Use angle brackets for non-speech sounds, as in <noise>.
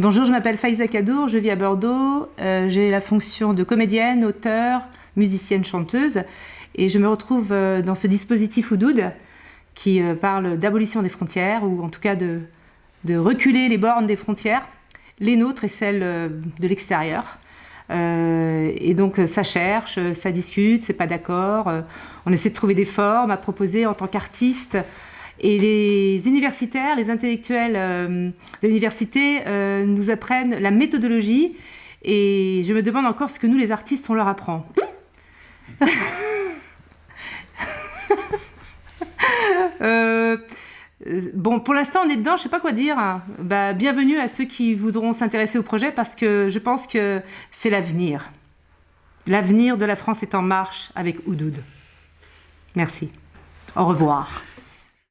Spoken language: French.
Bonjour, je m'appelle Faïza Kadour, je vis à Bordeaux. Euh, j'ai la fonction de comédienne, auteur, musicienne, chanteuse. Et je me retrouve euh, dans ce dispositif Oudoud qui euh, parle d'abolition des frontières, ou en tout cas de, de, reculer les bornes des frontières, les nôtres et celles de l'extérieur. et donc ça cherche, ça discute, c'est pas d'accord. on essaie de trouver des formes à proposer en tant qu'artiste et les universitaires, les intellectuels euh, de l'université euh, nous apprennent la méthodologie et je me demande encore ce que nous, les artistes, on leur apprend. <laughs> Euh, bon, pour l'instant, on est dedans, je sais pas quoi dire. Bah, bienvenue à ceux qui voudront s'intéresser au projet parce que je pense que c'est l'avenir. L'avenir de la France est en marche avec Oudoud. Merci. Au revoir.